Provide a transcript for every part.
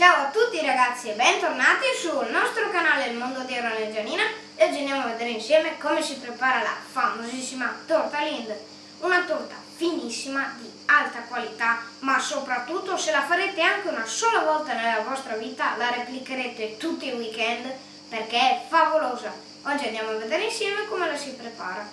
Ciao a tutti ragazzi e bentornati sul nostro canale Il Mondo di Erone Gianina e oggi andiamo a vedere insieme come si prepara la famosissima torta Lind una torta finissima di alta qualità ma soprattutto se la farete anche una sola volta nella vostra vita la replicherete tutti i weekend perché è favolosa. Oggi andiamo a vedere insieme come la si prepara.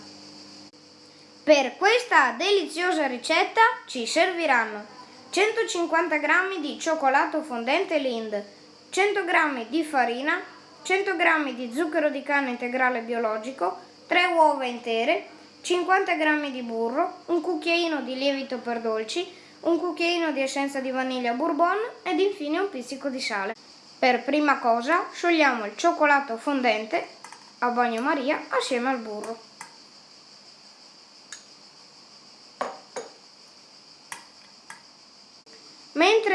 Per questa deliziosa ricetta ci serviranno 150 g di cioccolato fondente Lind, 100 g di farina, 100 g di zucchero di canna integrale biologico, 3 uova intere, 50 g di burro, un cucchiaino di lievito per dolci, un cucchiaino di essenza di vaniglia bourbon ed infine un pizzico di sale. Per prima cosa sciogliamo il cioccolato fondente a bagnomaria assieme al burro.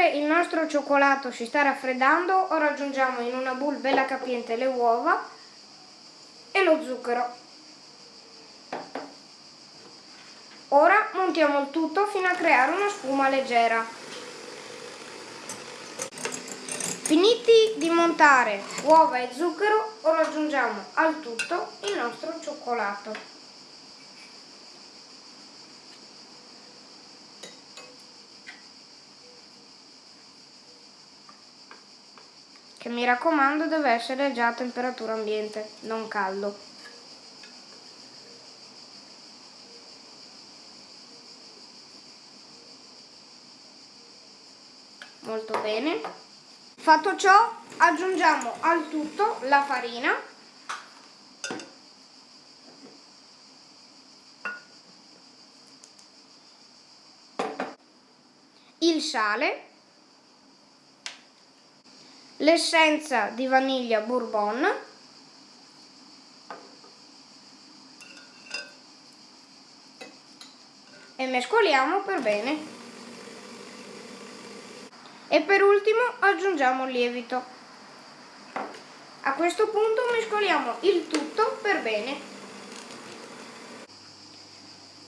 Mentre il nostro cioccolato si sta raffreddando, ora aggiungiamo in una bowl bella capiente le uova e lo zucchero. Ora montiamo il tutto fino a creare una spuma leggera. Finiti di montare uova e zucchero, ora aggiungiamo al tutto il nostro cioccolato. Che mi raccomando deve essere già a temperatura ambiente, non caldo. Molto bene. Fatto ciò aggiungiamo al tutto la farina il sale l'essenza di vaniglia bourbon. E mescoliamo per bene. E per ultimo aggiungiamo il lievito. A questo punto mescoliamo il tutto per bene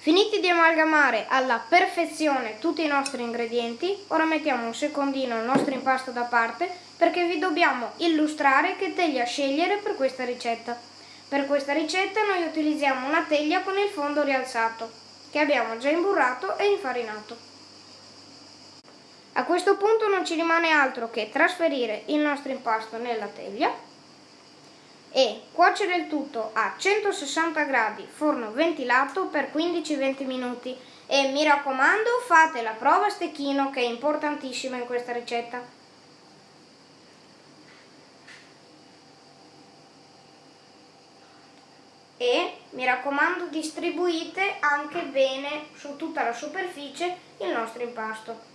Finiti di amalgamare alla perfezione tutti i nostri ingredienti, ora mettiamo un secondino il nostro impasto da parte perché vi dobbiamo illustrare che teglia scegliere per questa ricetta. Per questa ricetta noi utilizziamo una teglia con il fondo rialzato, che abbiamo già imburrato e infarinato. A questo punto non ci rimane altro che trasferire il nostro impasto nella teglia e cuocere il tutto a 160 gradi forno ventilato per 15-20 minuti e mi raccomando fate la prova a stecchino che è importantissima in questa ricetta. E mi raccomando distribuite anche bene su tutta la superficie il nostro impasto.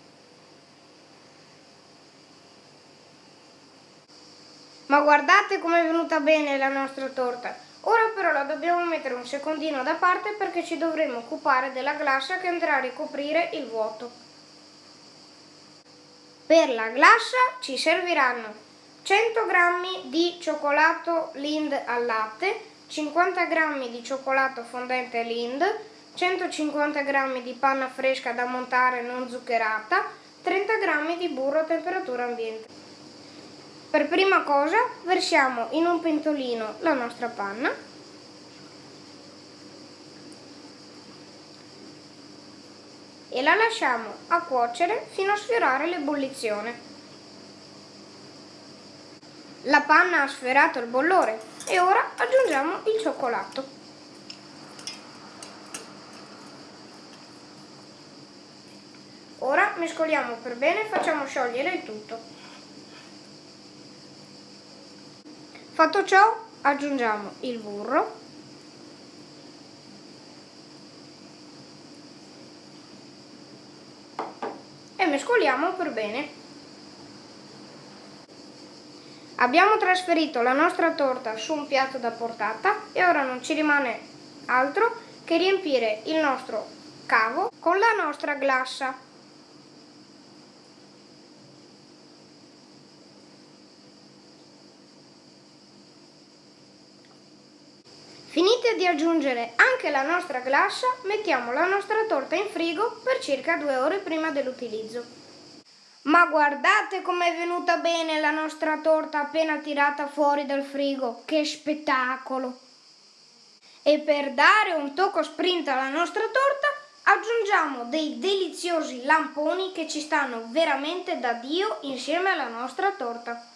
Ma guardate com'è venuta bene la nostra torta. Ora però la dobbiamo mettere un secondino da parte perché ci dovremo occupare della glassa che andrà a ricoprire il vuoto. Per la glassa ci serviranno 100 g di cioccolato Lind al latte, 50 g di cioccolato fondente Lind, 150 g di panna fresca da montare non zuccherata, 30 g di burro a temperatura ambiente. Per prima cosa versiamo in un pentolino la nostra panna e la lasciamo a cuocere fino a sfiorare l'ebollizione. La panna ha sfiorato il bollore e ora aggiungiamo il cioccolato. Ora mescoliamo per bene e facciamo sciogliere il tutto. Fatto ciò aggiungiamo il burro e mescoliamo per bene. Abbiamo trasferito la nostra torta su un piatto da portata e ora non ci rimane altro che riempire il nostro cavo con la nostra glassa. Finite di aggiungere anche la nostra glassa, mettiamo la nostra torta in frigo per circa due ore prima dell'utilizzo. Ma guardate com'è venuta bene la nostra torta appena tirata fuori dal frigo, che spettacolo! E per dare un tocco sprint alla nostra torta aggiungiamo dei deliziosi lamponi che ci stanno veramente da Dio insieme alla nostra torta.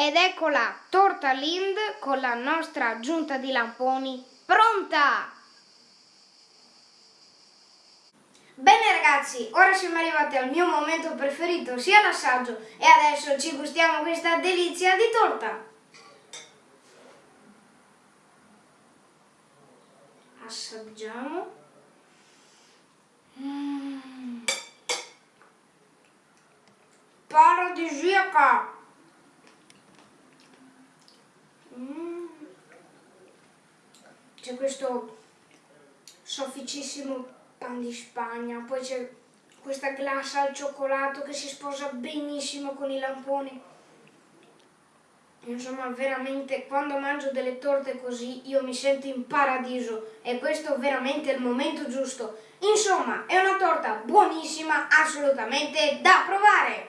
Ed ecco la torta Lind con la nostra aggiunta di lamponi pronta! Bene ragazzi, ora siamo arrivati al mio momento preferito, sia l'assaggio, e adesso ci gustiamo questa delizia di torta. Assaggiamo. Mm. Paradisiaca! Mm. C'è questo sofficissimo pan di Spagna, poi c'è questa glassa al cioccolato che si sposa benissimo con i lamponi. Insomma, veramente, quando mangio delle torte così, io mi sento in paradiso e questo è veramente il momento giusto. Insomma, è una torta buonissima, assolutamente da provare!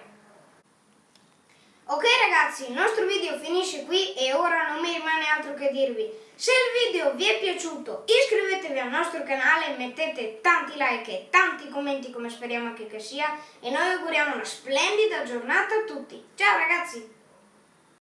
Ok ragazzi, il nostro video finisce qui e ora non mi rimane altro che dirvi. Se il video vi è piaciuto iscrivetevi al nostro canale, mettete tanti like e tanti commenti come speriamo che sia e noi auguriamo una splendida giornata a tutti. Ciao ragazzi!